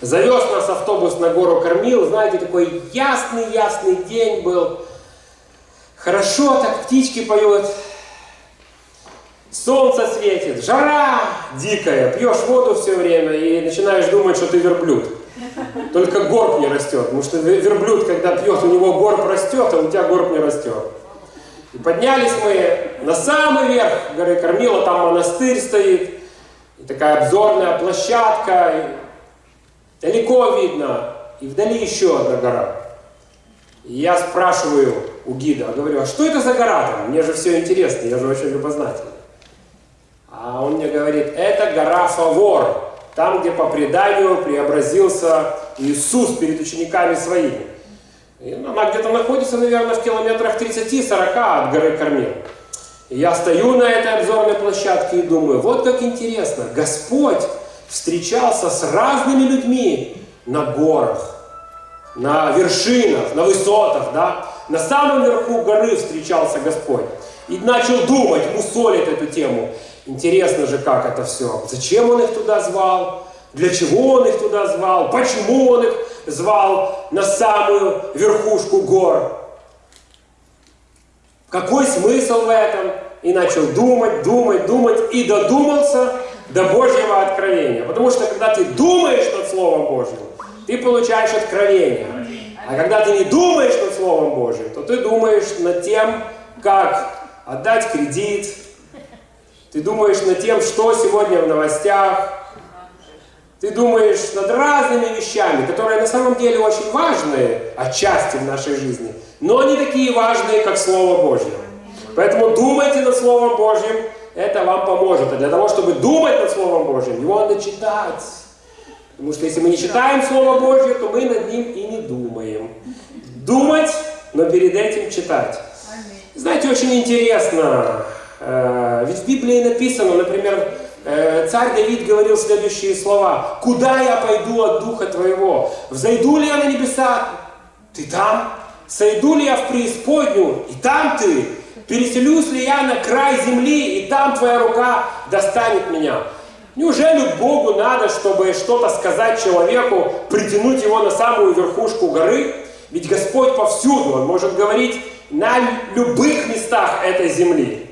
Завез нас автобус на гору Кормил. Знаете, такой ясный-ясный день был. Хорошо так птички поют. Солнце светит, жара дикая, пьешь воду все время и начинаешь думать, что ты верблюд. Только горб не растет, потому что верблюд, когда пьет, у него горб растет, а у тебя горб не растет. И поднялись мы на самый верх горы Кормила, там монастырь стоит, и такая обзорная площадка, далеко видно, и вдали еще одна гора. И я спрашиваю у гида, говорю, а что это за гора там? Мне же все интересно, я же очень любознательный. А он мне говорит, это гора Фавор, там, где по преданию преобразился Иисус перед учениками своими. И она где-то находится, наверное, в километрах 30-40 от горы Кормил. И я стою на этой обзорной площадке и думаю, вот как интересно, Господь встречался с разными людьми на горах, на вершинах, на высотах, да, на самом верху горы встречался Господь. И начал думать, мусолит эту тему. Интересно же, как это все. Зачем он их туда звал? Для чего он их туда звал? Почему он их звал на самую верхушку гор? Какой смысл в этом? И начал думать, думать, думать, и додумался до Божьего откровения. Потому что, когда ты думаешь над Словом Божьим, ты получаешь откровение. А когда ты не думаешь над Словом Божьим, то ты думаешь над тем, как отдать кредит, ты думаешь над тем, что сегодня в новостях. Ты думаешь над разными вещами, которые на самом деле очень важные отчасти в нашей жизни, но не такие важные, как Слово Божье. Поэтому думайте над Словом Божьим, это вам поможет. А для того, чтобы думать над Словом Божьим, его надо читать. Потому что если мы не читаем Слово Божье, то мы над ним и не думаем. Думать, но перед этим читать. Знаете, очень интересно, Э, ведь в Библии написано, например, э, царь Давид говорил следующие слова. «Куда я пойду от Духа Твоего? Взойду ли я на небеса? Ты там? Сойду ли я в преисподнюю? И там ты? Переселюсь ли я на край земли? И там Твоя рука достанет меня?» Неужели Богу надо, чтобы что-то сказать человеку, притянуть его на самую верхушку горы? Ведь Господь повсюду, Он может говорить на любых местах этой земли.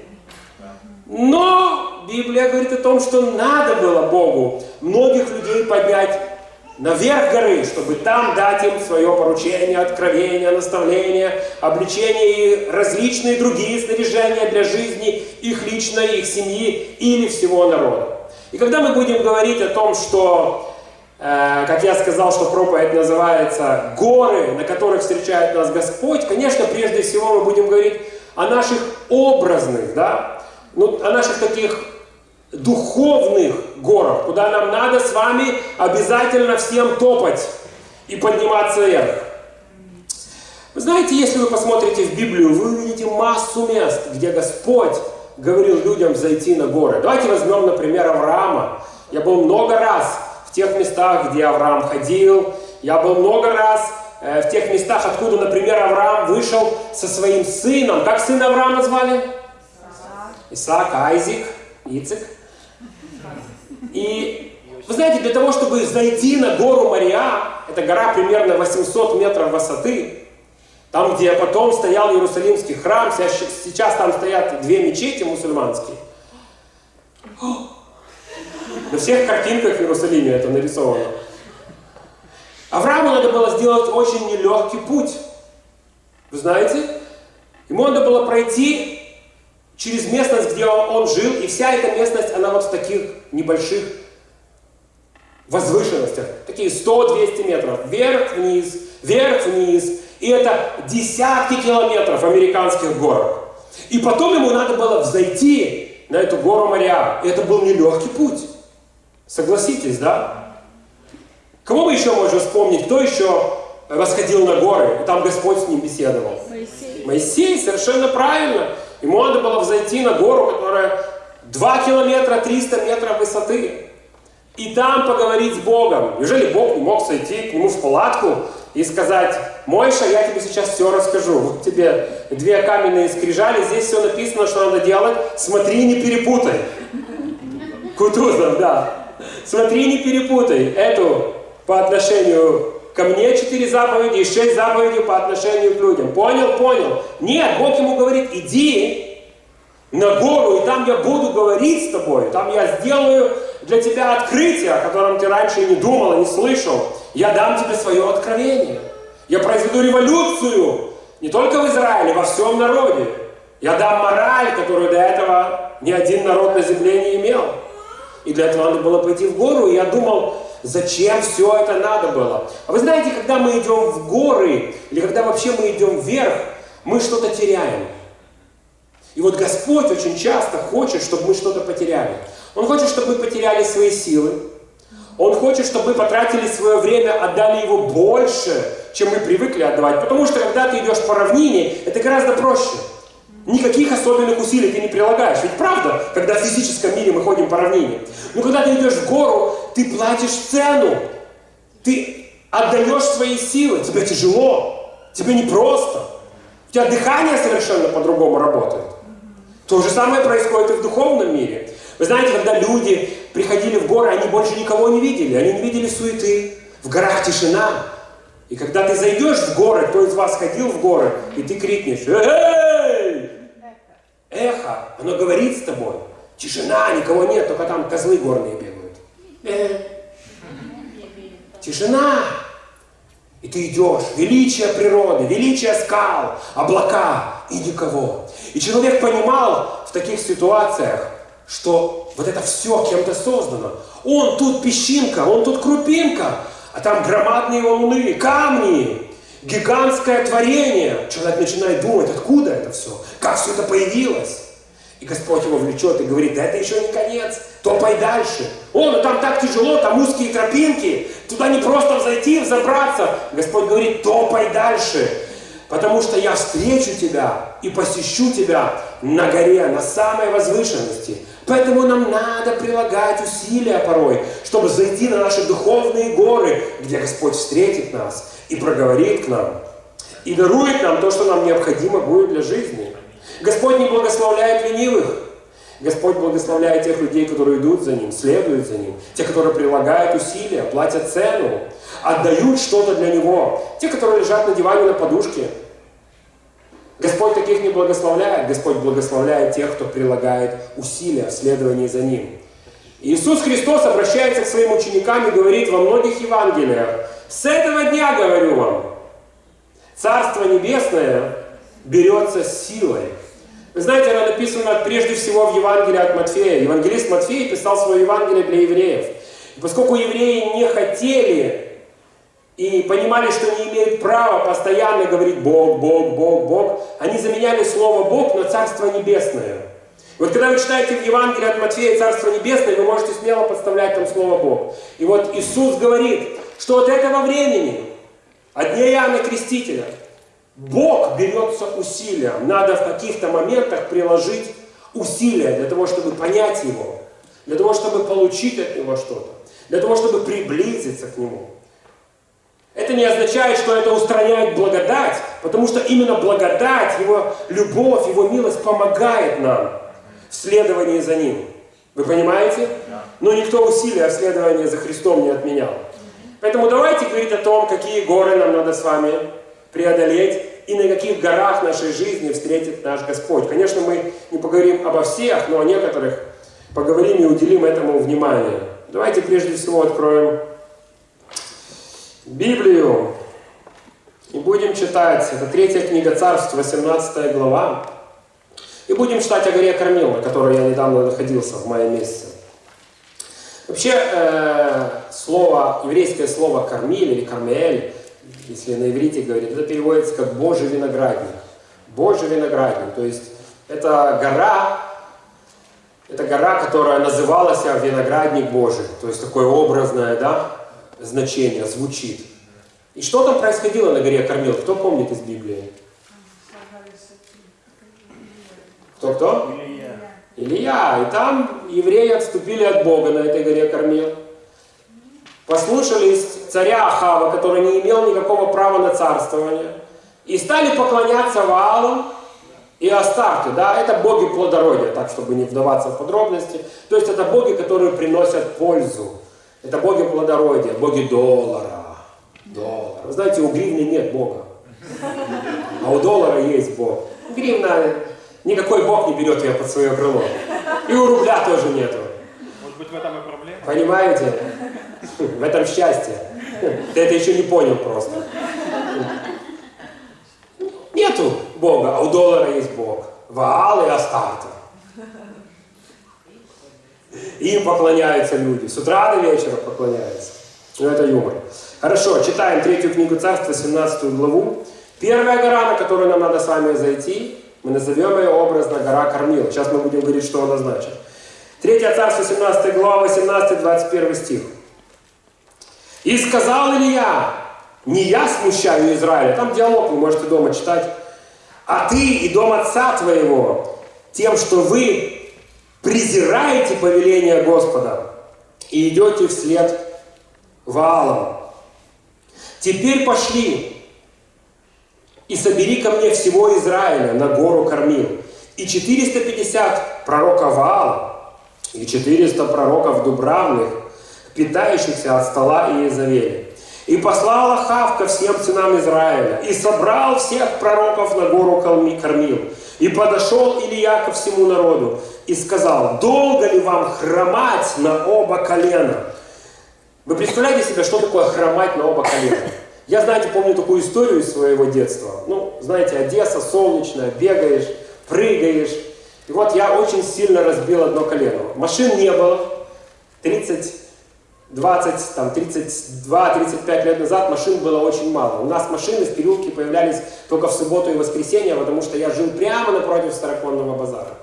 Но Библия говорит о том, что надо было Богу многих людей поднять наверх горы, чтобы там дать им свое поручение, откровение, наставление, обличение и различные другие снаряжения для жизни их личной, их семьи или всего народа. И когда мы будем говорить о том, что, э, как я сказал, что проповедь называется «Горы, на которых встречает нас Господь», конечно, прежде всего мы будем говорить о наших образных, да, ну, о наших таких духовных горах, куда нам надо с вами обязательно всем топать и подниматься вверх. Вы знаете, если вы посмотрите в Библию, вы увидите массу мест, где Господь говорил людям зайти на горы. Давайте возьмем, например, Авраама. Я был много раз в тех местах, где Авраам ходил. Я был много раз э, в тех местах, откуда, например, Авраам вышел со своим сыном. Как сына Авраама звали? Исаак, Айзик, Ицик. И вы знаете, для того, чтобы зайти на гору Мария, это гора примерно 800 метров высоты, там, где потом стоял Иерусалимский храм, сейчас там стоят две мечети мусульманские. На всех картинках в Иерусалиме это нарисовано. Аврааму надо было сделать очень нелегкий путь. Вы знаете? Ему надо было пройти через местность, где он, он жил, и вся эта местность, она вот в таких небольших возвышенностях, такие 100-200 метров, вверх-вниз, вверх-вниз, и это десятки километров американских горок. И потом ему надо было взойти на эту гору Мария, и это был нелегкий путь. Согласитесь, да? Кого мы еще можем вспомнить? Кто еще восходил на горы, и там Господь с ним беседовал? Моисей. Моисей, совершенно правильно. Ему надо было взойти на гору, которая 2 километра 300 метров высоты. И там поговорить с Богом. Неужели Бог не мог сойти к нему в палатку и сказать, Мойша, я тебе сейчас все расскажу. Вот тебе две каменные скрижали, здесь все написано, что надо делать. Смотри, не перепутай. Кутузов, да. Смотри, не перепутай эту по отношению ко мне четыре заповеди и шесть заповедей по отношению к людям. Понял? Понял. Нет, Бог ему говорит, иди на гору, и там я буду говорить с тобой, там я сделаю для тебя открытие, о котором ты раньше не думал, не слышал. Я дам тебе свое откровение. Я произведу революцию не только в Израиле, во всем народе. Я дам мораль, которую до этого ни один народ на земле не имел. И для этого надо было пойти в гору. И я думал, зачем все это надо было. А вы знаете, когда мы идем в горы, или когда вообще мы идем вверх, мы что-то теряем. И вот Господь очень часто хочет, чтобы мы что-то потеряли. Он хочет, чтобы мы потеряли свои силы. Он хочет, чтобы мы потратили свое время, отдали его больше, чем мы привыкли отдавать. Потому что когда ты идешь по равнине, это гораздо проще. Никаких особенных усилий ты не прилагаешь. Ведь правда, когда в физическом мире мы ходим по равнине. Но когда ты идешь в гору, ты платишь цену. Ты отдаешь свои силы. Тебе тяжело. Тебе непросто. У тебя дыхание совершенно по-другому работает. То же самое происходит и в духовном мире. Вы знаете, когда люди приходили в горы, они больше никого не видели. Они не видели суеты. В горах тишина. И когда ты зайдешь в горы, кто из вас ходил в горы, и ты крикнешь, эй! Эхо, оно говорит с тобой. Тишина, никого нет, только там козлы горные бегают. Э. Тишина. И ты идешь, величие природы, величие скал, облака и никого. И человек понимал в таких ситуациях, что вот это все кем-то создано. Он тут песчинка, он тут крупинка, а там громадные волны, камни, гигантское творение. Человек начинает думать, откуда это все, как все это появилось. И Господь его влечет и говорит, да это еще не конец, топай дальше. О, ну там так тяжело, там узкие тропинки, туда не просто взойти, взобраться. Господь говорит, топай дальше, потому что я встречу тебя и посещу тебя на горе, на самой возвышенности. Поэтому нам надо прилагать усилия порой, чтобы зайти на наши духовные горы, где Господь встретит нас и проговорит к нам, и дарует нам то, что нам необходимо будет для жизни. Господь не благословляет ленивых. Господь благословляет тех людей, которые идут за Ним, следуют за Ним. Те, которые прилагают усилия, платят цену, отдают что-то для Него. Те, которые лежат на диване на подушке, Господь таких не благословляет. Господь благословляет тех, кто прилагает усилия в следовании за Ним. Иисус Христос обращается к своим ученикам и говорит во многих Евангелиях, «С этого дня, говорю вам, Царство Небесное берется силой». Вы знаете, оно написано прежде всего в Евангелии от Матфея. Евангелист Матфей писал свое Евангелие для евреев. И поскольку евреи не хотели и понимали, что не имеют права постоянно говорить «Бог, Бог, Бог, Бог», они заменяли слово «Бог» на «Царство Небесное». Вот когда вы читаете в Евангелии от Матфея «Царство Небесное», вы можете смело подставлять там слово «Бог». И вот Иисус говорит, что от этого времени, от дня Иоанна Крестителя, Бог берется усилием. Надо в каких-то моментах приложить усилия для того, чтобы понять Его, для того, чтобы получить от Него что-то, для того, чтобы приблизиться к Нему. Это не означает, что это устраняет благодать, потому что именно благодать, Его любовь, Его милость помогает нам в следовании за Ним. Вы понимаете? Но никто усилия следования за Христом не отменял. Поэтому давайте говорить о том, какие горы нам надо с вами преодолеть и на каких горах нашей жизни встретит наш Господь. Конечно, мы не поговорим обо всех, но о некоторых поговорим и уделим этому внимание. Давайте прежде всего откроем Библию и будем читать. Это третья книга Царств, 18 глава. И будем читать о горе Кормил, на которой я недавно находился в мае месяце. Вообще, э, слово, еврейское слово «кормиль» или «кармель», если на иврите говорить, это переводится как «божий виноградник». Божий виноградник, то есть это гора, это гора, которая называлась виноградник Божий, то есть такое образное, да, значение звучит. И что там происходило на горе Кормил? Кто помнит из Библии? Кто-кто? Илья. Илья. И там евреи отступили от Бога на этой горе Кормил. Послушались царя Ахава, который не имел никакого права на царствование. И стали поклоняться Ваалам и Астарте. Да? Это боги плодородия, так, чтобы не вдаваться в подробности. То есть это боги, которые приносят пользу. Это боги плодородия, боги доллара. Доллар. Вы знаете, у гривны нет бога. А у доллара есть бог. Гривна, никакой бог не берет ее под свое крыло. И у рубля тоже нету. Может быть, в этом и проблема? Понимаете? В этом счастье. Ты это еще не понял просто. Нету Бога, а у доллара есть Бог. Ваал и Астарта. Им поклоняются люди. С утра до вечера поклоняются. Ну, это юмор. Хорошо, читаем третью книгу Царства, 17 главу. Первая гора, на которую нам надо с вами зайти, мы назовем ее образно гора Кормил. Сейчас мы будем говорить, что она значит. Третья Царство, 17 глава, 18-21 стих. «И сказал Илья, не я смущаю Израиля». Там диалог, вы можете дома читать. «А ты и дом отца твоего, тем, что вы презираете повеление Господа и идете вслед Ваалам. Теперь пошли и собери ко мне всего Израиля на гору Кормил. И 450 пророка Ваала, и 400 пророков Дубравных, питающихся от стола Иезавели. И послал Ахав ко всем сынам Израиля, и собрал всех пророков на гору Кормил. И подошел Илья ко всему народу, и сказал, долго ли вам хромать на оба колена? Вы представляете себе, что такое хромать на оба колена? Я, знаете, помню такую историю из своего детства. Ну, знаете, Одесса солнечная, бегаешь, прыгаешь. И вот я очень сильно разбил одно колено. Машин не было. 30, 20, там, 32-35 лет назад машин было очень мало. У нас машины в переулке появлялись только в субботу и воскресенье, потому что я жил прямо напротив Староконного базара.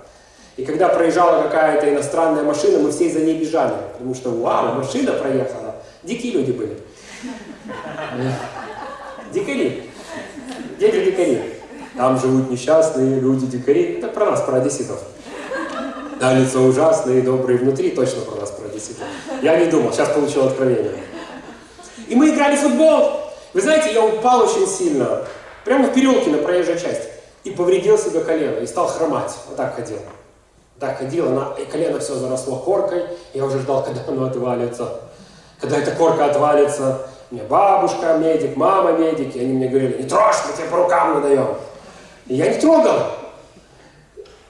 И когда проезжала какая-то иностранная машина, мы все за ней бежали, потому что вау, машина проехала. Дикие люди были. Дикари. Дети дикари. Там живут несчастные люди, дикари. Это про нас, про одесситов. Да, лицо ужасные, добрые внутри, точно про нас, одесситов. Я не думал, сейчас получил откровение. И мы играли в футбол. Вы знаете, я упал очень сильно. Прямо в переулке на проезжей части. И повредил себе колено. И стал хромать. Вот так ходил так ходила, она, и колено все заросло коркой, я уже ждал, когда оно отвалится. Когда эта корка отвалится, мне бабушка медик, мама медик, и они мне говорили, не трожь, мы тебе по рукам надаем. И я не трогал.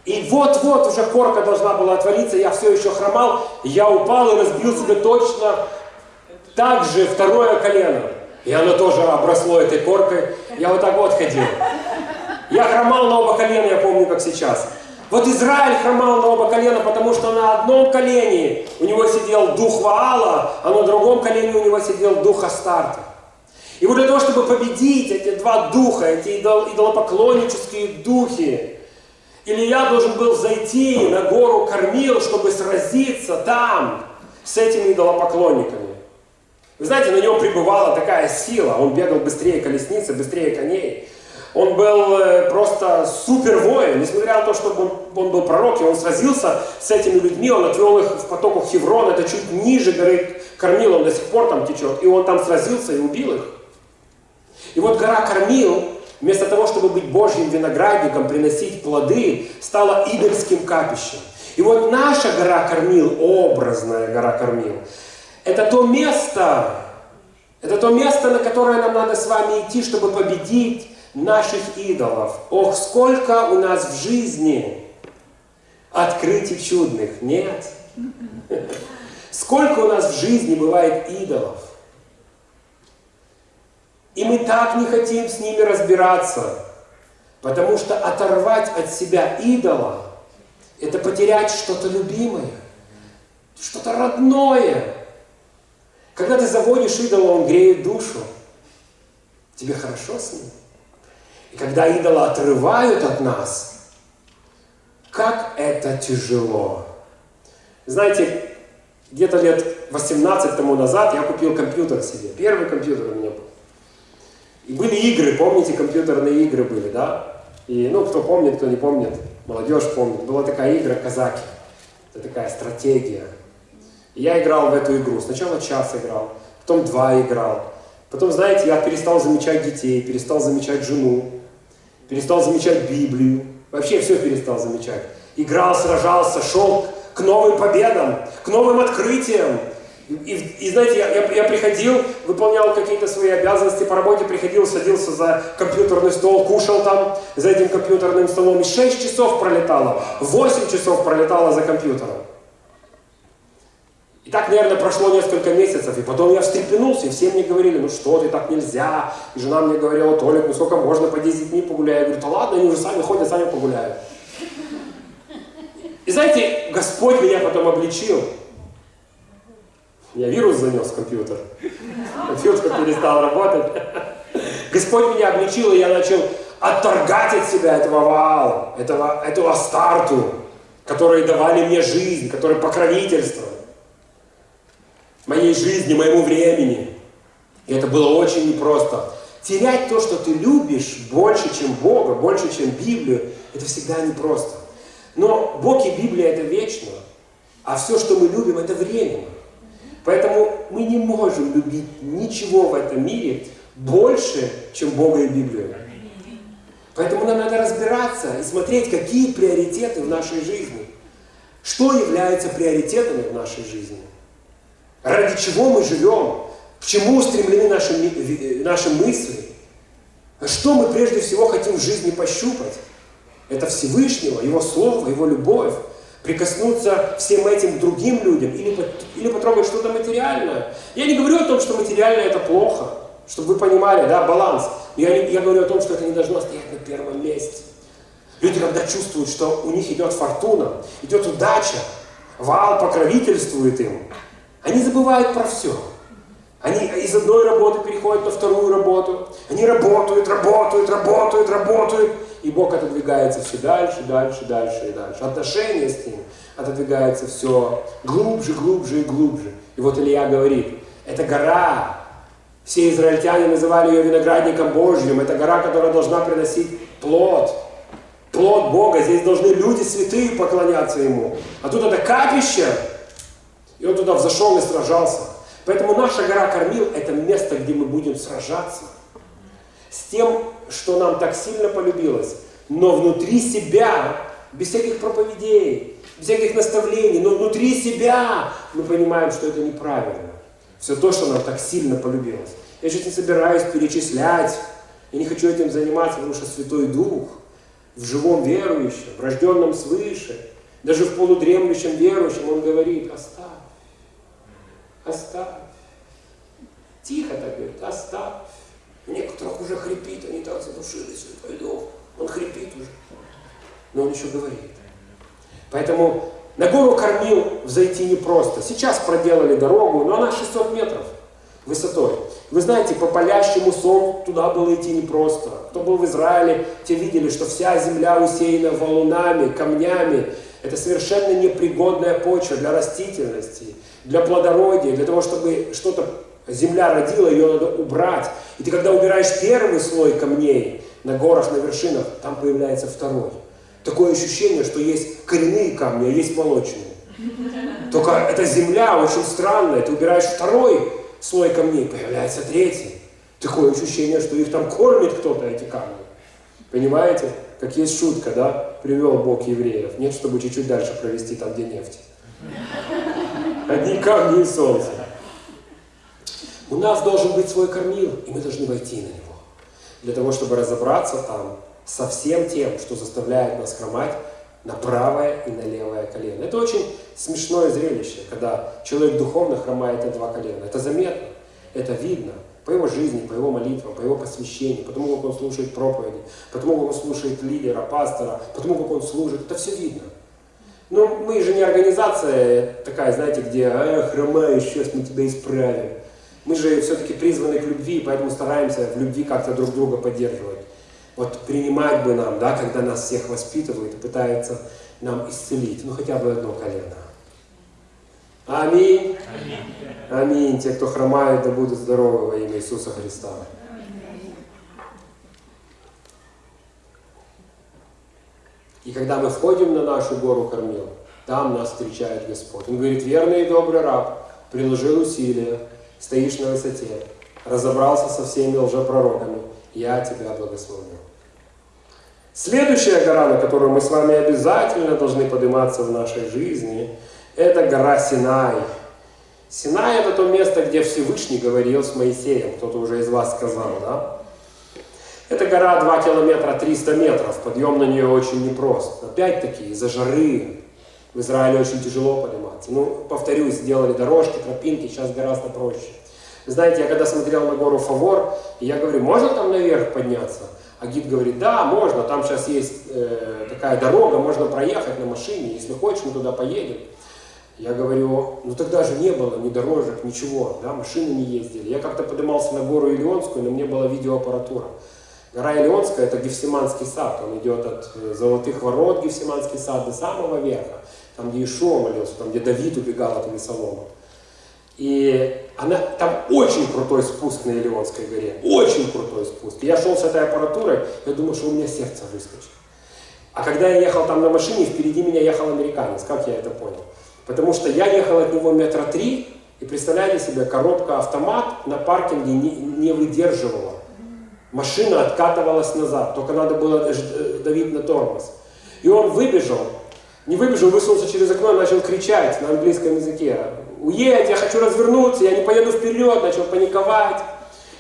И вот-вот уже корка должна была отвалиться, я все еще хромал, я упал и разбил себе точно так же второе колено. И оно тоже обросло этой коркой. Я вот так вот ходил. Я хромал на оба колена, я помню, как сейчас. Вот Израиль хромал на оба колена, потому что на одном колене у него сидел дух Ваала, а на другом колене у него сидел дух Астарта. И вот для того, чтобы победить эти два духа, эти идолопоклоннические духи, Илья должен был зайти на гору Кормил, чтобы сразиться там с этими идолопоклонниками. Вы знаете, на нем пребывала такая сила, он бегал быстрее колесницы, быстрее коней. Он был э, просто супер воин, несмотря на то, что он, он был пророк, и он сразился с этими людьми, он отвел их в потоках Хеврон, это чуть ниже горы Кормил, он до сих пор там течет, и он там сразился и убил их. И вот гора Кормил, вместо того, чтобы быть Божьим виноградником, приносить плоды, стала идольским капищем. И вот наша гора Кормил, образная гора Кормил, это то место, это то место, на которое нам надо с вами идти, чтобы победить наших идолов. Ох, сколько у нас в жизни открытий чудных. Нет. Сколько у нас в жизни бывает идолов. И мы так не хотим с ними разбираться, потому что оторвать от себя идола – это потерять что-то любимое, что-то родное. Когда ты заводишь идола, он греет душу. Тебе хорошо с ним? И когда идола отрывают от нас, как это тяжело. Знаете, где-то лет 18 тому назад я купил компьютер себе. Первый компьютер у меня был. И были игры, помните, компьютерные игры были, да? И, ну, кто помнит, кто не помнит, молодежь помнит. Была такая игра «Казаки». Это такая стратегия. И я играл в эту игру. Сначала час играл, потом два играл. Потом, знаете, я перестал замечать детей, перестал замечать жену перестал замечать Библию, вообще все перестал замечать. Играл, сражался, шел к новым победам, к новым открытиям. И, и, знаете, я, я, я приходил, выполнял какие-то свои обязанности по работе, приходил, садился за компьютерный стол, кушал там за этим компьютерным столом, и 6 часов пролетало, 8 часов пролетало за компьютером. И так, наверное, прошло несколько месяцев, и потом я встрепенулся, и все мне говорили, ну что ты, так нельзя. И жена мне говорила, Толик, ну сколько можно, пойди с детьми погуляй. Я говорю, да ладно, они уже сами ходят, сами погуляют. И знаете, Господь меня потом обличил. Я вирус занес в компьютер. Компьютер перестал работать. Господь меня обличил, и я начал отторгать от себя этого вала, этого, эту астарту, которые давали мне жизнь, которые покровительствовали моей жизни, моему времени. И это было очень непросто. Терять то, что ты любишь, больше, чем Бога, больше, чем Библию, это всегда непросто. Но Бог и Библия это вечно, а все, что мы любим, это временно. Поэтому мы не можем любить ничего в этом мире больше, чем Бога и Библию. Поэтому нам надо разбираться и смотреть, какие приоритеты в нашей жизни. Что является приоритетами в нашей жизни. Ради чего мы живем. К чему устремлены наши, наши мысли. Что мы прежде всего хотим в жизни пощупать. Это Всевышнего, Его Слово, Его любовь прикоснуться всем этим другим людям или, или потрогать что-то материальное. Я не говорю о том, что материальное это плохо, чтобы вы понимали, да, баланс. Я, я говорю о том, что это не должно стоять на первом месте. Люди, когда чувствуют, что у них идет фортуна, идет удача, вал покровительствует им, они забывают про все. Они из одной работы переходят на вторую работу. Они работают, работают, работают, работают. И Бог отодвигается все дальше, дальше, дальше и дальше. Отношения с Ним отодвигаются все глубже, глубже и глубже. И вот Илья говорит, это гора. Все израильтяне называли ее виноградником Божьим. Это гора, которая должна приносить плод. Плод Бога. Здесь должны люди святые поклоняться Ему. А тут это капище. И он туда взошел и сражался. Поэтому наша гора Кормил – это место, где мы будем сражаться с тем, что нам так сильно полюбилось, но внутри себя, без всяких проповедей, без всяких наставлений, но внутри себя мы понимаем, что это неправильно. Все то, что нам так сильно полюбилось. Я сейчас не собираюсь перечислять, я не хочу этим заниматься, потому что Святой Дух в живом верующем, в рожденном свыше, даже в полудремлющем верующем, Он говорит, оставь, оставь. Тихо так говорит, оставь. У некоторых уже хрипит, они так задушили Святой Дух. Он хрипит уже. Но он еще говорит. Поэтому на гору кормил взойти непросто. Сейчас проделали дорогу, но она 600 метров высотой. Вы знаете, по палящему солнцу туда было идти непросто. Кто был в Израиле, те видели, что вся земля усеяна валунами, камнями. Это совершенно непригодная почва для растительности, для плодородия, для того, чтобы что-то земля родила, ее надо убрать. И ты когда убираешь первый слой камней на горах, на вершинах, там появляется второй. Такое ощущение, что есть коренные камни, а есть молочные. Только эта земля очень странная. Ты убираешь второй слой камней, появляется третий. Такое ощущение, что их там кормит кто-то, эти камни. Понимаете? Как есть шутка, да? Привел Бог евреев. Нет, чтобы чуть-чуть дальше провести там, где нефть. Одни камни и солнце. У нас должен быть свой кормил, и мы должны войти на него. Для того, чтобы разобраться там со всем тем, что заставляет нас хромать на правое и на левое колено. Это очень смешное зрелище, когда человек духовно хромает на два колена. Это заметно, это видно по его жизни, по его молитвам, по его посвящению, потому как он слушает проповеди, потому как он слушает лидера, пастора, потому как он служит. Это все видно. Но мы же не организация такая, знаете, где «Эх, хромаешь, сейчас мы тебя исправим». Мы же все-таки призваны к любви, поэтому стараемся в любви как-то друг друга поддерживать. Вот принимать бы нам, да, когда нас всех воспитывают и пытаются нам исцелить, ну хотя бы одно колено. Аминь. Аминь. Аминь. Те, кто хромают, да будут здоровы во имя Иисуса Христа. И когда мы входим на нашу гору Кормил, там нас встречает Господь. Он говорит, верный и добрый раб, приложил усилия, стоишь на высоте, разобрался со всеми лжепророками, я тебя благословлю. Следующая гора, на которую мы с вами обязательно должны подниматься в нашей жизни, это гора Синай. Синай это то место, где Всевышний говорил с Моисеем, кто-то уже из вас сказал, да? Это гора 2 километра 300 метров, подъем на нее очень непрост. Опять-таки, из-за жары в Израиле очень тяжело подниматься. Ну, повторюсь, сделали дорожки, тропинки, сейчас гораздо проще. Знаете, я когда смотрел на гору Фавор, я говорю, можно там наверх подняться? А гид говорит, да, можно, там сейчас есть э, такая дорога, можно проехать на машине, если хочешь, мы туда поедем. Я говорю, ну тогда же не было ни дорожек, ничего, да, машины не ездили. Я как-то поднимался на гору Илионскую, но мне была видеоаппаратура. Гора Илионская – это Гефсиманский сад, он идет от э, Золотых ворот, Гефсиманский сад, до самого верха, там, где Ишуа молился, там, где Давид убегал от Весолома. И она, там очень крутой спуск на Илионской горе, очень крутой спуск. Я шел с этой аппаратурой, я думал, что у меня сердце выскочит. А когда я ехал там на машине, впереди меня ехал американец. Как я это понял? Потому что я ехал от него метра три, и представляете себе, коробка автомат на паркинге не, не выдерживала. Машина откатывалась назад, только надо было э, давить на тормоз. И он выбежал, не выбежал, высунулся через окно и начал кричать на английском языке. «Уедь, я хочу развернуться, я не поеду вперед», начал паниковать.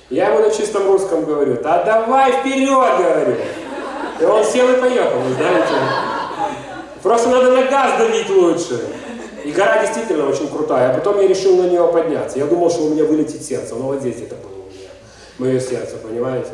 Я ему на чистом русском говорю, да давай вперед, говорю. И он сел и поехал, вы знаете. Просто надо на газ давить лучше. И гора действительно очень крутая. А потом я решил на нее подняться. Я думал, что у меня вылетит сердце. Но вот здесь это было у меня. Мое сердце, понимаете?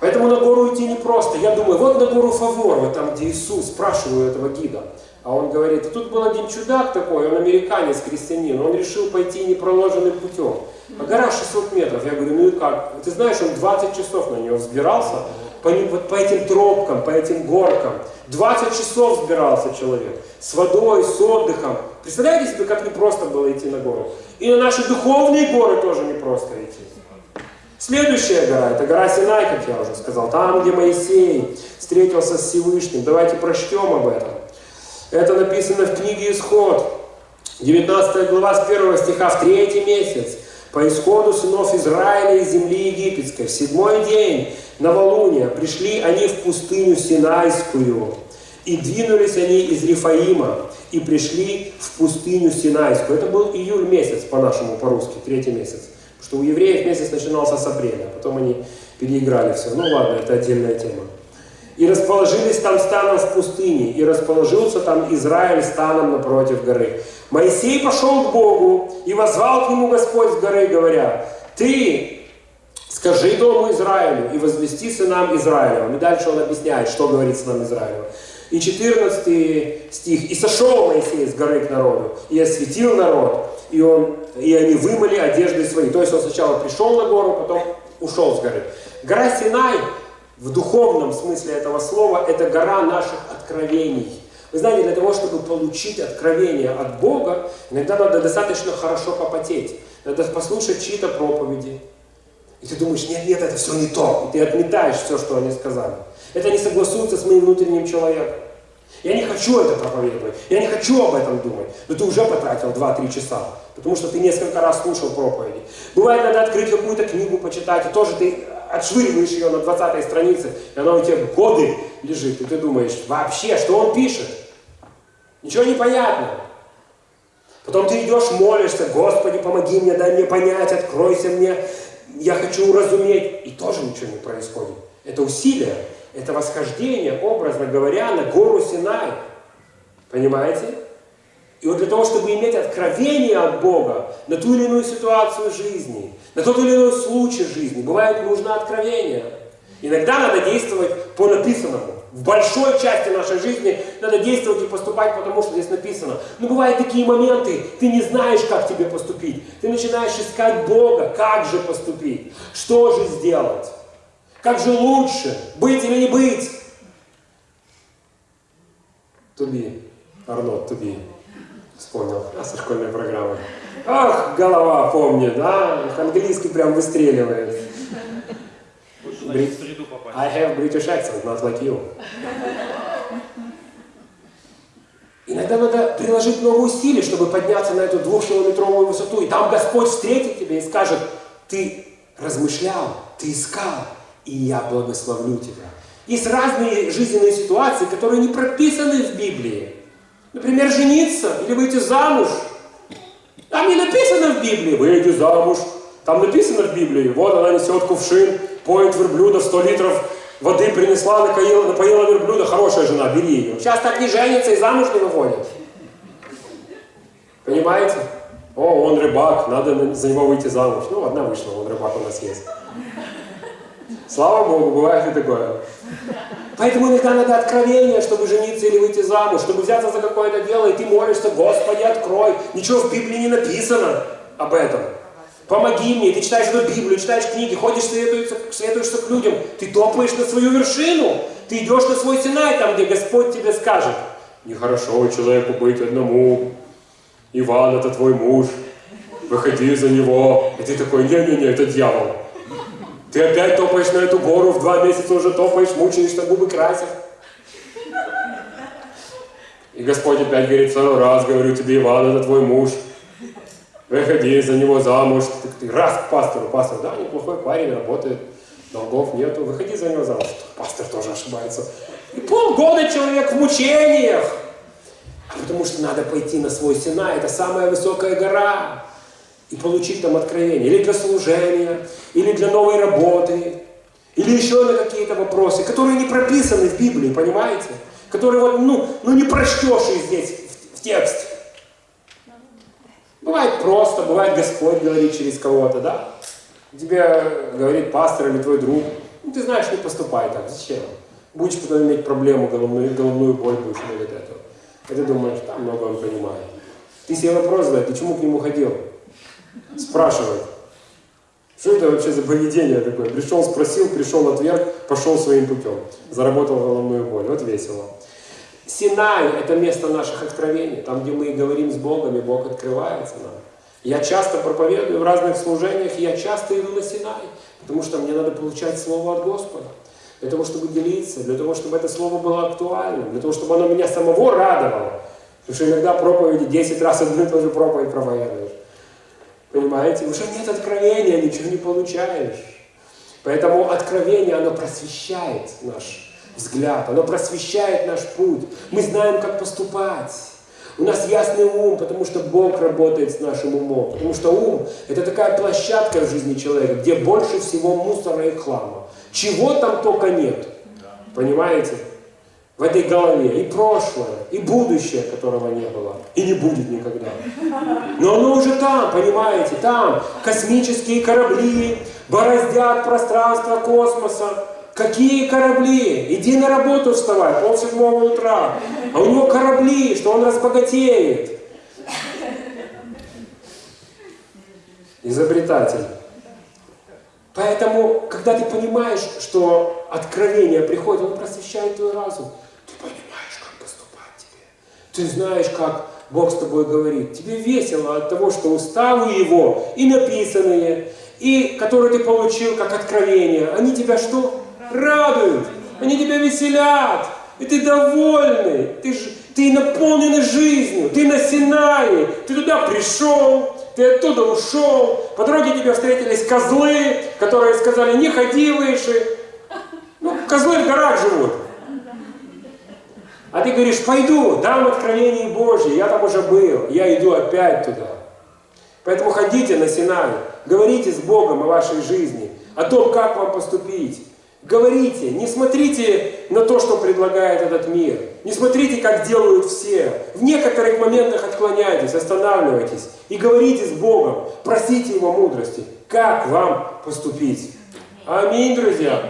Поэтому на гору идти непросто. Я думаю, вот на гору Фавор, вот там, где Иисус, спрашиваю этого гида. А он говорит, а тут был один чудак такой, он американец, крестьянин, он решил пойти непроложенным путем. А гора 600 метров. Я говорю, ну и как? Ты знаешь, он 20 часов на нее взбирался, по, вот по этим тропкам, по этим горкам. 20 часов взбирался человек. С водой, с отдыхом. Представляете себе, как непросто было идти на гору? И на наши духовные горы тоже непросто идти. Следующая гора, это гора Синай, как я уже сказал. Там, где Моисей встретился с Всевышним. Давайте прочтем об этом. Это написано в книге Исход. 19 глава с 1 стиха в третий месяц. По исходу сынов Израиля из земли египетской, в седьмой день новолуния, пришли они в пустыню Синайскую, и двинулись они из Рифаима, и пришли в пустыню Синайскую. Это был июль месяц, по-нашему, по-русски, третий месяц. Что у евреев месяц начинался с апреля, потом они переиграли все. Ну ладно, это отдельная тема. И расположились там станом в пустыне, и расположился там Израиль станом напротив горы. Моисей пошел к Богу, и возвал к нему Господь с горы, говоря, «Ты скажи дому Израилю и возвести сынам Израилевым». И дальше он объясняет, что говорит сынам Израилевым. И 14 стих. «И сошел Моисей с горы к народу, и осветил народ, и, он, и они вымыли одежды свои». То есть он сначала пришел на гору, потом ушел с горы. Гора Синай в духовном смысле этого слова, это гора наших откровений. Вы знаете, для того, чтобы получить откровение от Бога, иногда надо достаточно хорошо попотеть. Надо послушать чьи-то проповеди. И ты думаешь, нет, нет, это все не то. И ты отметаешь все, что они сказали. Это не согласуется с моим внутренним человеком. Я не хочу это проповедовать, я не хочу об этом думать. Но ты уже потратил 2-3 часа, потому что ты несколько раз слушал проповеди. Бывает, надо открыть какую-то книгу, почитать, и тоже ты отшвыриваешь ее на 20 странице, и она у тебя годы лежит, и ты думаешь, вообще, что он пишет? Ничего не понятно. Потом ты идешь, молишься, Господи, помоги мне, дай мне понять, откройся мне, я хочу уразуметь, и тоже ничего не происходит. Это усилие, это восхождение, образно говоря, на гору Синай. Понимаете? И вот для того, чтобы иметь откровение от Бога на ту или иную ситуацию жизни, на тот или иной случай жизни, бывает нужно откровение. Иногда надо действовать по написанному. В большой части нашей жизни надо действовать и поступать, потому что здесь написано. Но бывают такие моменты, ты не знаешь, как тебе поступить. Ты начинаешь искать Бога, как же поступить, что же сделать, как же лучше, быть или не быть. Туби, Арнольд, туби. Вспомнил, а со школьной программы. Ах, голова помнит, да? Английский прям выстреливает. I have British accent, not like you. Иногда надо приложить много усилий, чтобы подняться на эту двухкилометровую высоту. И там Господь встретит тебя и скажет, ты размышлял, ты искал, и я благословлю тебя. Есть разные жизненные ситуации, которые не прописаны в Библии. Например, жениться или выйти замуж. Там не написано в Библии, выйди замуж. Там написано в Библии, вот она несет кувшин, поет верблюда 100 литров воды принесла, напоила, напоила верблюда, хорошая жена, бери ее. Сейчас так не женятся и замуж не выходят. Понимаете? О, он рыбак, надо за него выйти замуж. Ну, одна вышла, он рыбак у нас есть. Слава Богу, бывает и такое. Поэтому иногда надо откровение, чтобы жениться или выйти замуж, чтобы взяться за какое-то дело, и ты молишься, Господи, открой. Ничего в Библии не написано об этом. Помоги мне, ты читаешь эту Библию, читаешь книги, ходишь, следуешься, следуешься к людям, ты топаешь на свою вершину, ты идешь на свой Синай, там, где Господь тебе скажет, нехорошо человеку быть одному, Иван, это твой муж, выходи за него. И ты такой, не-не-не, это дьявол. Ты опять топаешь на эту гору, в два месяца уже топаешь, мучаешься, губы красят. И Господь опять говорит, второй раз, говорю тебе, Иван, это твой муж. Выходи за него замуж. Ты, ты раз к пастору, пастор, да, неплохой парень, работает, долгов нету, выходи за него замуж. Пастор тоже ошибается. И полгода человек в мучениях. Потому что надо пойти на свой Сина, это самая высокая гора, и получить там откровение. Или для служения, или для новой работы, или еще на какие-то вопросы, которые не прописаны в Библии, понимаете? Которые вот, ну, ну не прочтешь их здесь, в, в тексте. Бывает просто, бывает Господь говорит через кого-то, да? Тебе говорит пастор или твой друг, ну ты знаешь, не поступай так, зачем? Будешь потом иметь проблему, головную, головную боль будешь иметь от этого. И ты думаешь, там много он понимает. Ты себе вопрос задай, ты чему к нему ходил? Спрашивай. Что это вообще за поведение такое? Пришел, спросил, пришел, отверг, пошел своим путем. Заработал головную боль. Вот весело. Синай – это место наших откровений, там, где мы говорим с Богом, и Бог открывается нам. Я часто проповедую в разных служениях, и я часто иду на Синай, потому что мне надо получать Слово от Господа для того, чтобы делиться, для того, чтобы это слово было актуальным, для того, чтобы оно меня самого радовало. Потому что иногда проповеди 10 раз одну и ту же проповедь проповедуешь. Понимаете? Уже нет откровения, ничего не получаешь. Поэтому откровение, оно просвещает наш взгляд, оно просвещает наш путь. Мы знаем, как поступать. У нас ясный ум, потому что Бог работает с нашим умом. Потому что ум – это такая площадка в жизни человека, где больше всего мусора и хлама. Чего там только нет. Понимаете? В этой голове и прошлое, и будущее, которого не было, и не будет никогда. Но оно уже там, понимаете, там космические корабли бороздят пространство космоса. Какие корабли? Иди на работу вставай, пол седьмого утра. А у него корабли, что он разбогатеет. Изобретатель. Поэтому, когда ты понимаешь, что откровение приходит, оно просвещает твой разум, ты понимаешь, как поступать тебе. Ты знаешь, как Бог с тобой говорит. Тебе весело от того, что уставы Его и написанные, и которые ты получил как откровение, они тебя что? Радуют. Они тебя веселят. И ты довольный. Ты, ты наполненный жизнью. Ты на Синае. Ты туда пришел ты оттуда ушел, по дороге тебе встретились козлы, которые сказали, не ходи выше. Ну, козлы в горах живут. А ты говоришь, пойду, дам откровение Божье, я там уже был, я иду опять туда. Поэтому ходите на Синай, говорите с Богом о вашей жизни, о том, как вам поступить. Говорите, не смотрите на то, что предлагает этот мир. Не смотрите, как делают все. В некоторых моментах отклоняйтесь, останавливайтесь и говорите с Богом. Просите Его мудрости, как вам поступить. Аминь, друзья.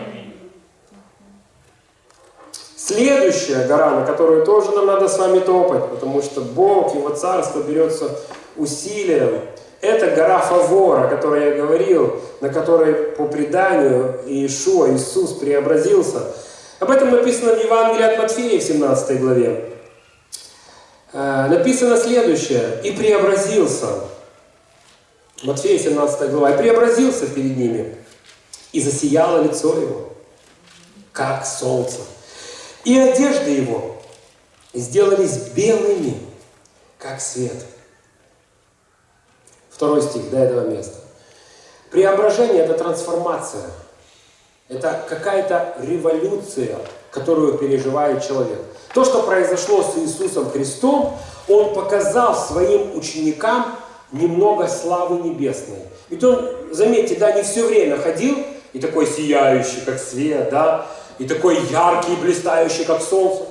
Следующая гора, на которую тоже нам надо с вами топать, потому что Бог, Его Царство берется усилием это гора Фавора, о которой я говорил, на которой по преданию Иешуа, Иисус преобразился. Об этом написано в Евангелии от Матфея в 17 главе. Э, написано следующее. «И преобразился». Матфея 17 глава. «И преобразился перед ними, и засияло лицо его, как солнце. И одежды его сделались белыми, как свет». Второй стих, до этого места. Преображение – это трансформация. Это какая-то революция, которую переживает человек. То, что произошло с Иисусом Христом, Он показал своим ученикам немного славы небесной. Ведь он, заметьте, да, не все время ходил и такой сияющий, как свет, да, и такой яркий, блистающий, как солнце.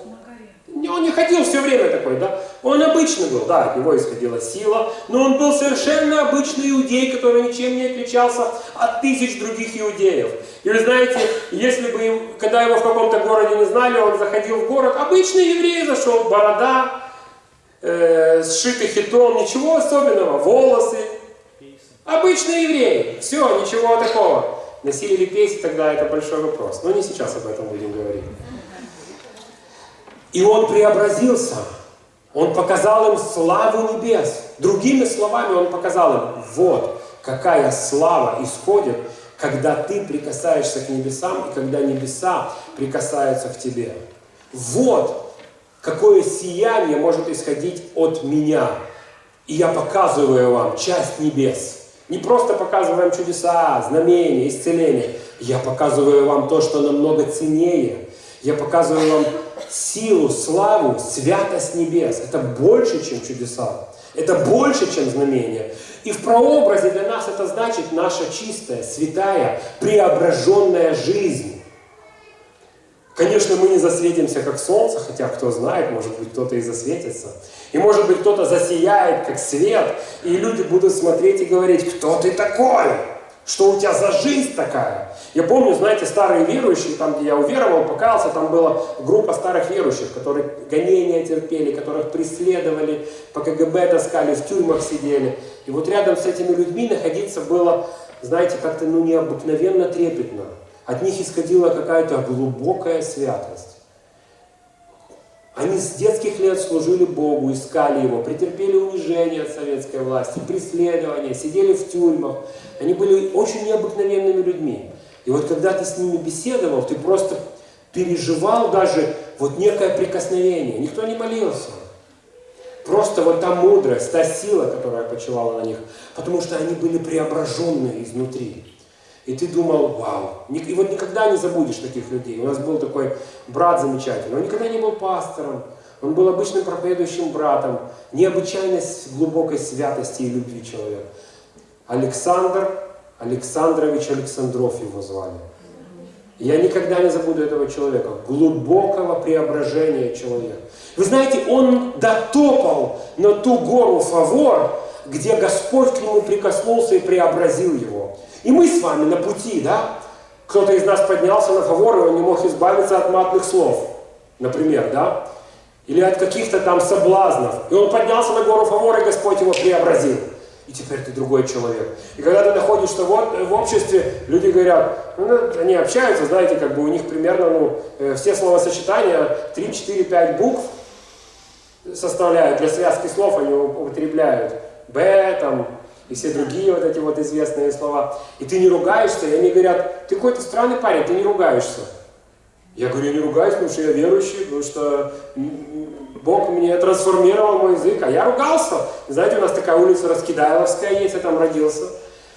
Он не ходил все время такой, да? Он обычный был, да, от него исходила сила, но он был совершенно обычный иудей, который ничем не отличался от тысяч других иудеев. И вы знаете, если бы, им, когда его в каком-то городе не знали, он заходил в город, обычный еврей зашел, борода, э, сшитый хитом, ничего особенного, волосы. Обычный еврей, все, ничего такого. Носили ли пейсы тогда, это большой вопрос. Но не сейчас об этом будем говорить. И он преобразился. Он показал им славу небес. Другими словами, он показал им, вот какая слава исходит, когда ты прикасаешься к небесам и когда небеса прикасаются к тебе. Вот какое сияние может исходить от меня. И я показываю вам часть небес. Не просто показываю вам чудеса, знамения, исцеления. Я показываю вам то, что намного ценнее. Я показываю вам силу, славу, святость небес. Это больше, чем чудеса. Это больше, чем знамения. И в прообразе для нас это значит наша чистая, святая, преображенная жизнь. Конечно, мы не засветимся, как солнце, хотя кто знает, может быть, кто-то и засветится. И может быть, кто-то засияет, как свет, и люди будут смотреть и говорить, кто ты такой? Что у тебя за жизнь такая? Я помню, знаете, старые верующие, там, где я уверовал, покаялся, там была группа старых верующих, которые гонения терпели, которых преследовали, по КГБ таскали, в тюрьмах сидели. И вот рядом с этими людьми находиться было, знаете, как-то ну, необыкновенно трепетно. От них исходила какая-то глубокая святость. Они с детских лет служили Богу, искали Его, претерпели унижение от советской власти, преследования, сидели в тюрьмах. Они были очень необыкновенными людьми. И вот когда ты с ними беседовал, ты просто переживал даже вот некое прикосновение. Никто не молился. Просто вот та мудрость, та сила, которая почивала на них. Потому что они были преображенные изнутри. И ты думал, вау. И вот никогда не забудешь таких людей. У нас был такой брат замечательный. Он никогда не был пастором. Он был обычным проповедующим братом. Необычайной глубокой святости и любви человек. Александр Александрович Александров его звали. Я никогда не забуду этого человека, глубокого преображения человека. Вы знаете, он дотопал на ту гору Фавор, где Господь к нему прикоснулся и преобразил его. И мы с вами на пути, да? Кто-то из нас поднялся на Фавор, и он не мог избавиться от матных слов, например, да? Или от каких-то там соблазнов. И он поднялся на гору Фавор, и Господь его преобразил и теперь ты другой человек. И когда ты находишься вот в обществе, люди говорят, ну, они общаются, знаете, как бы у них примерно, ну, э, все словосочетания 3, 4, 5 букв составляют, для связки слов они употребляют. Б, там, и все другие вот эти вот известные слова. И ты не ругаешься, и они говорят, ты какой-то странный парень, ты не ругаешься. Я говорю, я не ругаюсь, потому что я верующий, потому что Бог мне трансформировал мой язык, а я ругался. Знаете, у нас такая улица Раскидайловская есть, я там родился.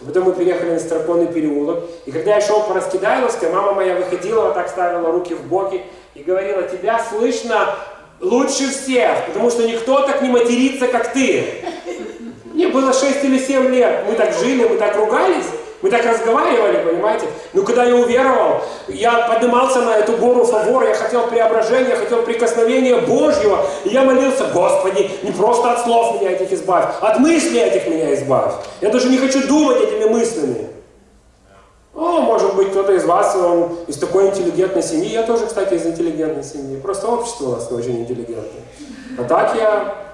Потом мы переехали на Старпонный переулок. И когда я шел по Раскидайловской, мама моя выходила, вот так ставила руки в боки и говорила, тебя слышно лучше всех, потому что никто так не матерится, как ты. Мне было 6 или 7 лет, мы так жили, мы так ругались. Мы так разговаривали, понимаете? Но когда я уверовал, я поднимался на эту гору фавора, я хотел преображения, я хотел прикосновения Божьего. И я молился, Господи, не просто от слов меня этих избавь, от мыслей этих меня избавь. Я даже не хочу думать этими мыслями. О, может быть, кто-то из вас, он из такой интеллигентной семьи. Я тоже, кстати, из интеллигентной семьи. Просто общество у нас очень интеллигентное. А так я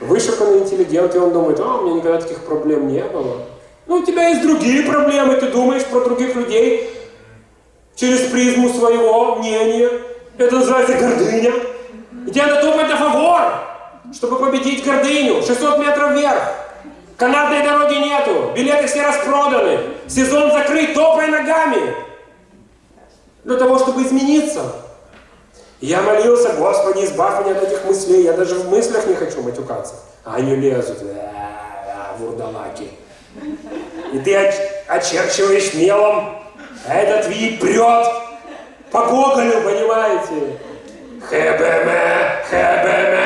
вышуканный интеллигент, и он думает, о, у меня никогда таких проблем не было. Ну, у тебя есть другие проблемы, ты думаешь про других людей через призму своего мнения. Это называется гордыня. И тебе надо топать на фавор, чтобы победить гордыню. 600 метров вверх. Канатной дороги нету, билеты все распроданы, сезон закрыт, топай ногами. Для того, чтобы измениться. Я молился, Господи, избавь меня от этих мыслей. Я даже в мыслях не хочу матюкаться. А они лезут, вурдалаки. И ты очерчиваешь мелом, а этот вид прет по Гоголю, понимаете? ХБМ, ХБМ.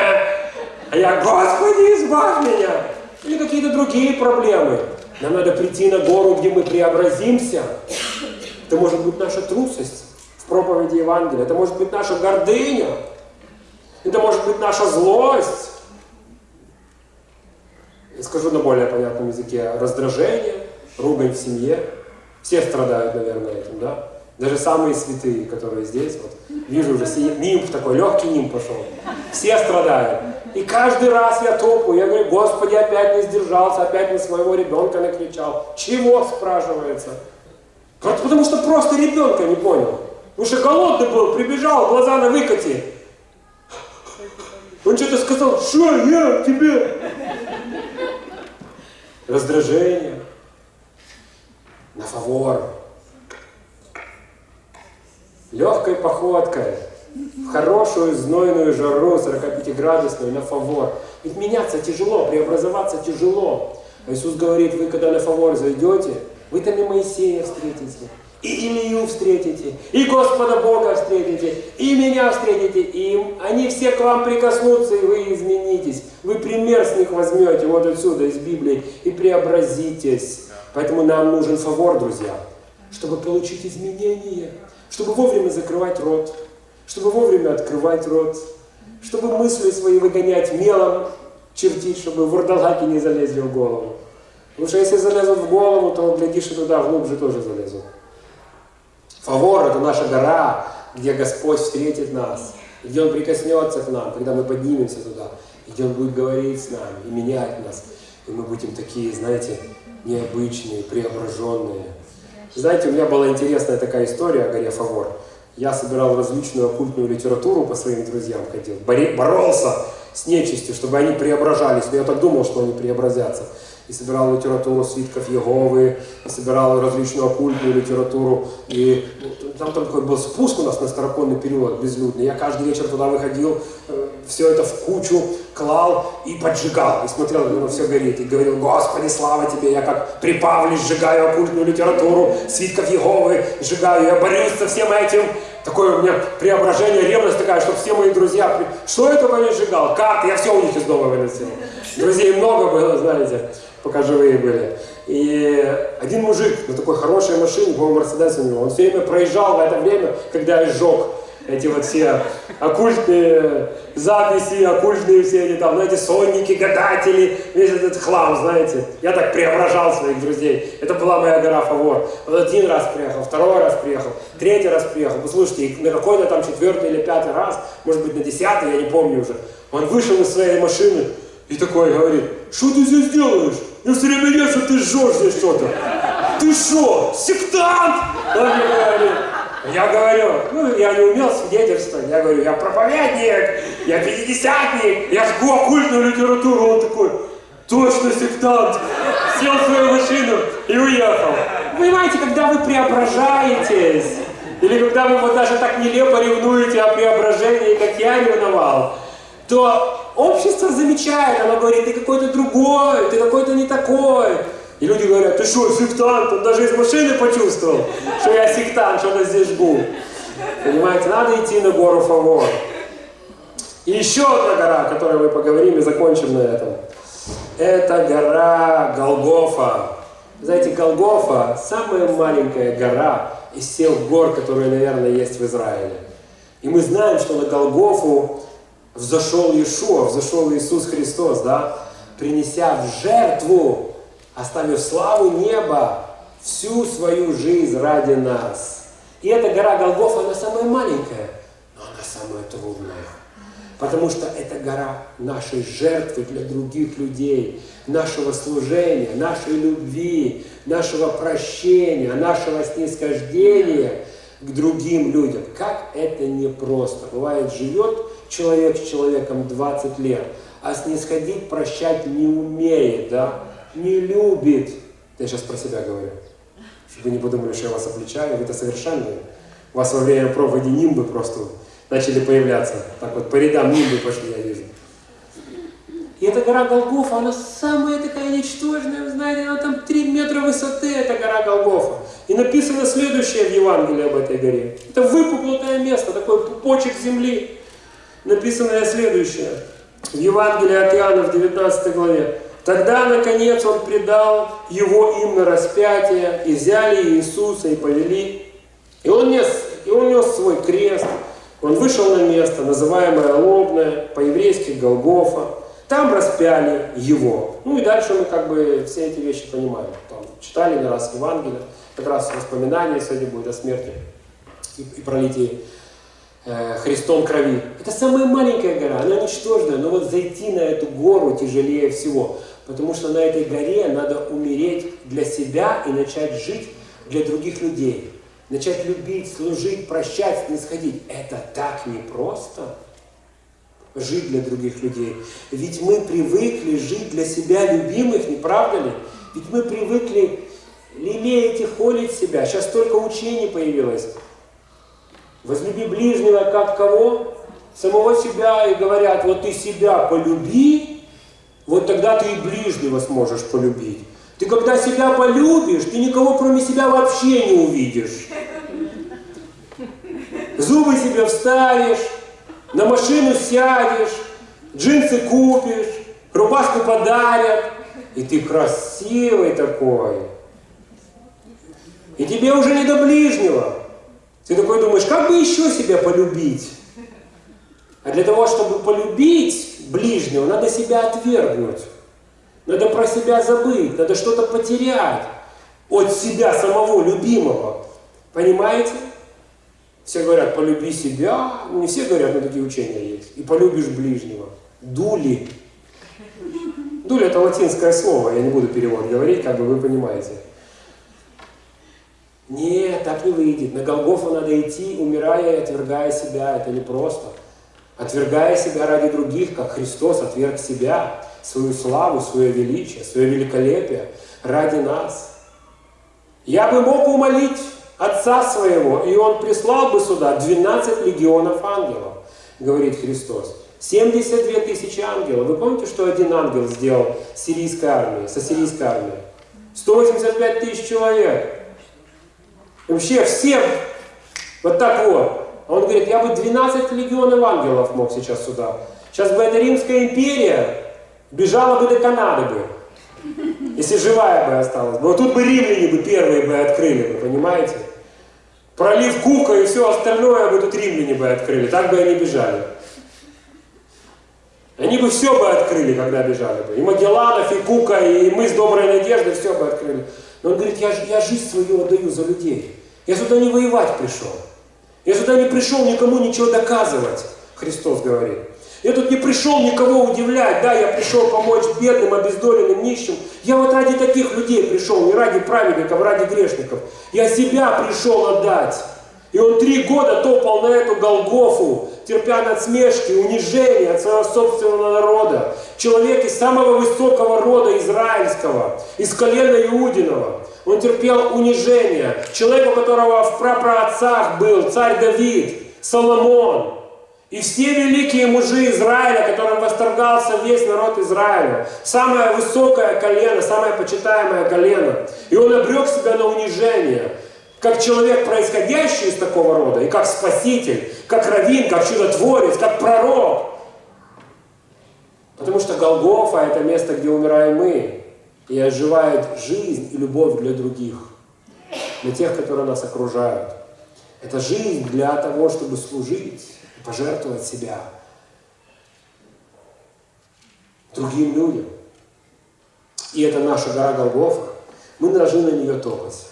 А я, Господи, избавь меня. или какие-то другие проблемы. Нам надо прийти на гору, где мы преобразимся. Это может быть наша трусость проповеди Евангелия, это может быть наша гордыня, это может быть наша злость. Я скажу на более понятном языке, раздражение, ругань в семье. Все страдают, наверное, этим, да? Даже самые святые, которые здесь, вот, вижу уже, нимб такой, легкий нимб пошел. Все страдают. И каждый раз я топаю, я говорю, Господи, опять не сдержался, опять на своего ребенка накричал. Чего, спрашивается? Потому что просто ребенка не понял. Потому что голодный был, прибежал, глаза на выкате. Он что-то сказал, что я тебе? Раздражение. На фавор. Легкой походкой в хорошую знойную жару 45-градусную на фавор. Ведь меняться тяжело, преобразоваться тяжело. Иисус говорит, вы когда на фавор зайдете, вы там и Моисея встретите, и Илью встретите, и Господа Бога встретите, и меня встретите, и они все к вам прикоснутся, и вы изменитесь. Вы пример с них возьмете вот отсюда, из Библии, и преобразитесь. Поэтому нам нужен фавор, друзья, чтобы получить изменения, чтобы вовремя закрывать рот, чтобы вовремя открывать рот, чтобы мысли свои выгонять мелом, чертить, чтобы вурдалаки не залезли в голову. Потому что если залезут в голову, то, глядишь, и туда глубже тоже залезут. Фавор – это наша гора, где Господь встретит нас, где Он прикоснется к нам, когда мы поднимемся туда, где Он будет говорить с нами и менять нас. И мы будем такие, знаете, необычные, преображенные. Знаете, у меня была интересная такая история о горе Фавор. Я собирал различную оккультную литературу по своим друзьям, ходил, боролся с нечистью, чтобы они преображались. Но я так думал, что они преобразятся. И собирал литературу свитков Еговы, и собирал различную оккультную литературу. И ну, там, такой был спуск у нас на староконный период безлюдный. Я каждый вечер туда выходил, все это в кучу клал и поджигал. И смотрел, как оно все горит. И говорил, Господи, слава Тебе, я как при Павле сжигаю оккультную литературу, свитков Еговы сжигаю, я борюсь со всем этим. Такое у меня преображение, ревность такая, чтобы все мои друзья... Что я только не сжигал? Как? Я все у них из дома выносил. Друзей много было, знаете пока живые были. И один мужик на такой хорошей машине, по-моему, Мерседес у него, он все время проезжал в это время, когда я сжег эти вот все оккультные записи, оккультные все эти там, знаете, сонники, гадатели, весь этот хлам, знаете. Я так преображал своих друзей. Это была моя гора Фавор. Он один раз приехал, второй раз приехал, третий раз приехал. Послушайте, на какой-то там четвертый или пятый раз, может быть, на десятый, я не помню уже, он вышел из своей машины и такой говорит, что ты здесь делаешь? Я все время вижу, что ты жжешь здесь что-то. Ты что, сектант? Он мне говорит. Я говорю, ну, я не умел свидетельствовать. Я говорю, я проповедник, я пятидесятник, я жгу оккультную литературу. Он такой, точно сектант. Сел в свою машину и уехал. Понимаете, когда вы преображаетесь, или когда вы вот даже так нелепо ревнуете о преображении, как я ревновал, то общество замечает, оно говорит, ты какой-то другой, ты какой-то не такой. И люди говорят, ты что, сектант? Он даже из машины почувствовал, что я сектант, что-то здесь жгу. Понимаете, надо идти на гору Фавор. И еще одна гора, о которой мы поговорим и закончим на этом. Это гора Голгофа. Знаете, Голгофа – самая маленькая гора из всех гор, которые, наверное, есть в Израиле. И мы знаем, что на Голгофу взошел Иешуа, взошел Иисус Христос, да, принеся в жертву, оставив славу неба, всю свою жизнь ради нас. И эта гора Голгофа, она самая маленькая, но она самая трудная. Потому что это гора нашей жертвы для других людей, нашего служения, нашей любви, нашего прощения, нашего снисхождения к другим людям. Как это непросто. Бывает, живет человек с человеком 20 лет, а снисходить, прощать не умеет, да, не любит. Я сейчас про себя говорю, чтобы вы не подумали, что я вас обличаю, вы это совершенные. У вас во время проповеди нимбы просто начали появляться. Так вот, по рядам нимбы пошли, я вижу. И эта гора Голгофа, она самая такая ничтожная, вы знаете, она там 3 метра высоты, эта гора Голгофа. И написано следующее в Евангелии об этой горе. Это выпуклое место, такой пупочек земли написано следующее. В Евангелии от Иоанна в 19 главе. Тогда, наконец, он предал его им на распятие, и взяли Иисуса и повели. И он нес, и он нес свой крест, он вышел на место, называемое Лобное, по-еврейски Голгофа. Там распяли его. Ну и дальше мы как бы все эти вещи понимаем. Там читали не раз Евангелие, как раз воспоминания сегодня будет о смерти и, и пролитии Христом крови. Это самая маленькая гора, она ничтожная, но вот зайти на эту гору тяжелее всего. Потому что на этой горе надо умереть для себя и начать жить для других людей. Начать любить, служить, прощать, не сходить. Это так непросто жить для других людей. Ведь мы привыкли жить для себя любимых, не правда ли? Ведь мы привыкли лелеять и холить себя. Сейчас только учение появилось. Возлюби ближнего как кого? Самого себя и говорят, вот ты себя полюби, вот тогда ты и ближнего сможешь полюбить. Ты когда себя полюбишь, ты никого кроме себя вообще не увидишь. Зубы себе вставишь, на машину сядешь, джинсы купишь, рубашку подарят, и ты красивый такой. И тебе уже не до ближнего. Ты такой думаешь, как бы еще себя полюбить? А для того, чтобы полюбить ближнего, надо себя отвергнуть. Надо про себя забыть, надо что-то потерять от себя самого любимого. Понимаете? Все говорят, полюби себя. Не все говорят, но такие учения есть. И полюбишь ближнего. Дули. Дули это латинское слово, я не буду перевод говорить, как бы вы понимаете. Нет, так не выйдет. На Голгофу надо идти, умирая и отвергая себя. Это не просто. Отвергая себя ради других, как Христос отверг себя, свою славу, свое величие, свое великолепие ради нас. Я бы мог умолить Отца Своего, и Он прислал бы сюда 12 легионов ангелов, говорит Христос. 72 тысячи ангелов. Вы помните, что один ангел сделал сирийской армией, со сирийской армией? 185 тысяч человек. Вообще все вот так вот. Он говорит, я бы 12 легионов ангелов мог сейчас сюда. Сейчас бы эта Римская империя бежала бы до Канады бы. Если живая бы осталась. Вот тут бы римляне бы первые бы открыли бы, понимаете? Пролив Кука и все остальное бы тут римляне бы открыли. Так бы они бежали. Они бы все бы открыли, когда бежали бы. И Магелланов, и Кука, и мы с Доброй Надеждой все бы открыли. Но он говорит, я, я жизнь свою отдаю за людей. Я сюда не воевать пришел. Я сюда не пришел никому ничего доказывать, Христос говорит. Я тут не пришел никого удивлять, да, я пришел помочь бедным, обездоленным, нищим. Я вот ради таких людей пришел, не ради праведников, а ради грешников. Я себя пришел отдать. И он три года топал на эту Голгофу, терпя надсмешки, унижения от своего собственного народа. Человек из самого высокого рода израильского, из колена Иудиного. Он терпел унижение. Человек, у которого в прапраотцах был царь Давид, Соломон. И все великие мужи Израиля, которым восторгался весь народ Израиля. Самое высокое колено, самое почитаемое колено. И он обрек себя на унижение как человек, происходящий из такого рода, и как спаситель, как раввин, как чудотворец, как пророк. Потому что Голгофа – это место, где умираем мы, и оживает жизнь и любовь для других, для тех, которые нас окружают. Это жизнь для того, чтобы служить пожертвовать себя другим людям. И это наша гора Голгофа. Мы должны на нее топать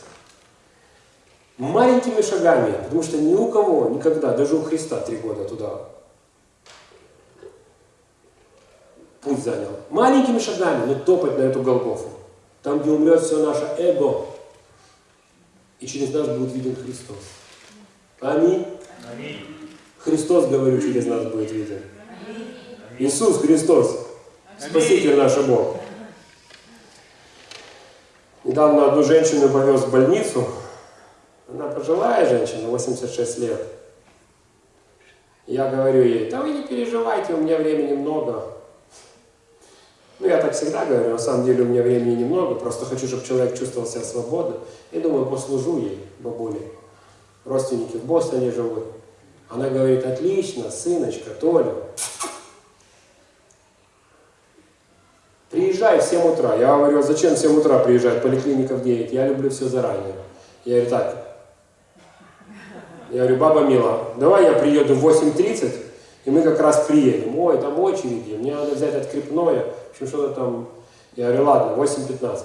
маленькими шагами, потому что ни у кого никогда, даже у Христа три года туда путь занял. Маленькими шагами, но топать на эту Голгофу. Там, где умрет все наше эго. И через нас будет виден Христос. Аминь. Аминь. Христос, говорю, через нас будет виден. Аминь. Иисус Христос. Спаситель наш Бог. Недавно одну женщину повез в больницу, она пожилая женщина, 86 лет. Я говорю ей, да вы не переживайте, у меня времени много. Ну, я так всегда говорю, на самом деле у меня времени немного, просто хочу, чтобы человек чувствовал себя свободно. И думаю, послужу ей, бабуле. Родственники в Бостоне живут. Она говорит, отлично, сыночка, Толя. Приезжай в 7 утра. Я говорю, «А зачем в 7 утра приезжать, поликлиника в 9? Я люблю все заранее. Я говорю, так, я говорю, баба Мила, давай я приеду в 8.30, и мы как раз приедем. Ой, там очереди, мне надо взять открепное. В общем, что-то там. Я говорю, ладно, 8.15.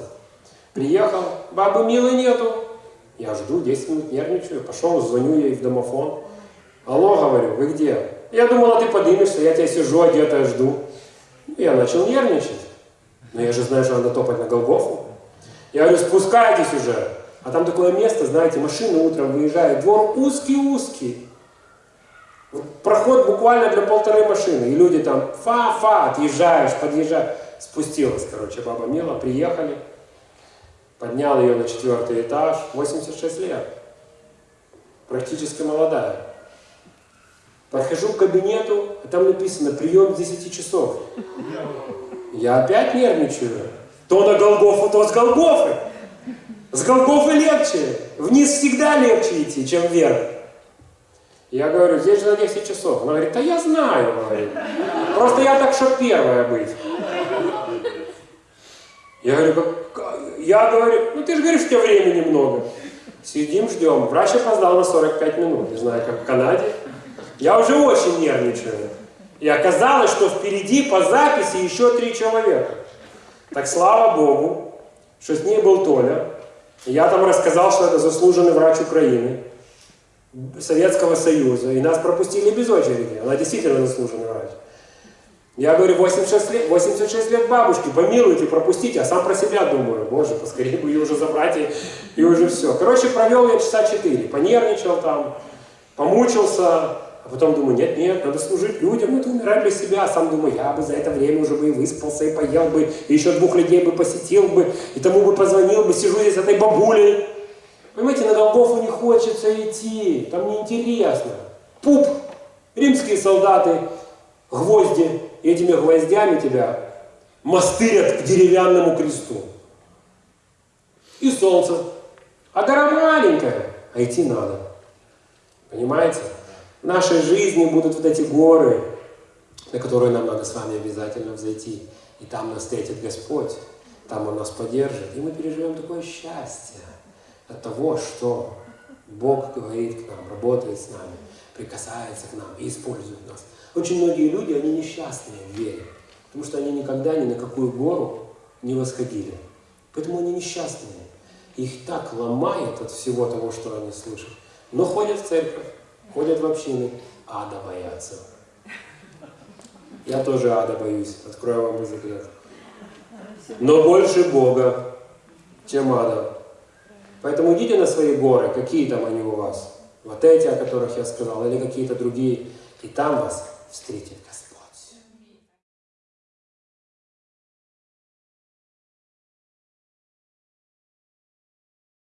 Приехал, бабы Милы нету. Я жду, 10 минут нервничаю. Пошел, звоню ей в домофон. Алло, говорю, вы где? Я думала, ты поднимешься, я тебя сижу, одетая, жду. Я начал нервничать. Но я же знаю, что надо топать на Голгофу. Я говорю, спускайтесь уже. А там такое место, знаете, машины утром выезжают, двор узкий-узкий. Проход буквально для полторы машины. И люди там фа-фа, отъезжаешь, подъезжаешь. Спустилась, короче, баба Мила, приехали. Поднял ее на четвертый этаж, 86 лет. Практически молодая. Подхожу к кабинету, а там написано прием с 10 часов. Я опять нервничаю. То на Голгофу, то с Голгофы. С Голгофы легче. Вниз всегда легче идти, чем вверх. Я говорю, здесь же на 10 часов. Она говорит, да я знаю, говорит. Просто я так, что первая быть. Я говорю, как... я говорю, ну ты же говоришь, у тебя времени много. Сидим, ждем. Врач опоздал на 45 минут. Не знаю, как в Канаде. Я уже очень нервничаю. И оказалось, что впереди по записи еще три человека. Так слава Богу, что с ней был Толя. Я там рассказал, что это заслуженный врач Украины, Советского Союза. И нас пропустили без очереди. Она действительно заслуженный врач. Я говорю, 86 лет, 86 лет бабушки, помилуйте, пропустите, а сам про себя думаю, боже, поскорее бы ее уже забрать и, и уже все. Короче, провел я часа 4, понервничал там, помучился, а потом думаю, нет, нет, надо служить людям, это умирать для себя. А сам думаю, я бы за это время уже бы и выспался, и поел бы, и еще двух людей бы посетил бы, и тому бы позвонил бы, сижу здесь с этой бабулей. Понимаете, на Голгофу не хочется идти, там неинтересно. Пуп, римские солдаты, гвозди, и этими гвоздями тебя мастырят к деревянному кресту. И солнце. А гора маленькая, а идти надо. Понимаете? В нашей жизни будут вот эти горы, на которые нам надо с вами обязательно взойти. И там нас встретит Господь, там Он нас поддержит. И мы переживем такое счастье от того, что Бог говорит к нам, работает с нами, прикасается к нам и использует нас. Очень многие люди, они несчастные в вере, потому что они никогда ни на какую гору не восходили. Поэтому они несчастные. Их так ломает от всего того, что они слышат. Но ходят в церковь, ходят в общины, ада боятся. Я тоже ада боюсь, открою вам секрет. Но больше Бога, чем ада. Поэтому идите на свои горы, какие там они у вас. Вот эти, о которых я сказал, или какие-то другие. И там вас встретит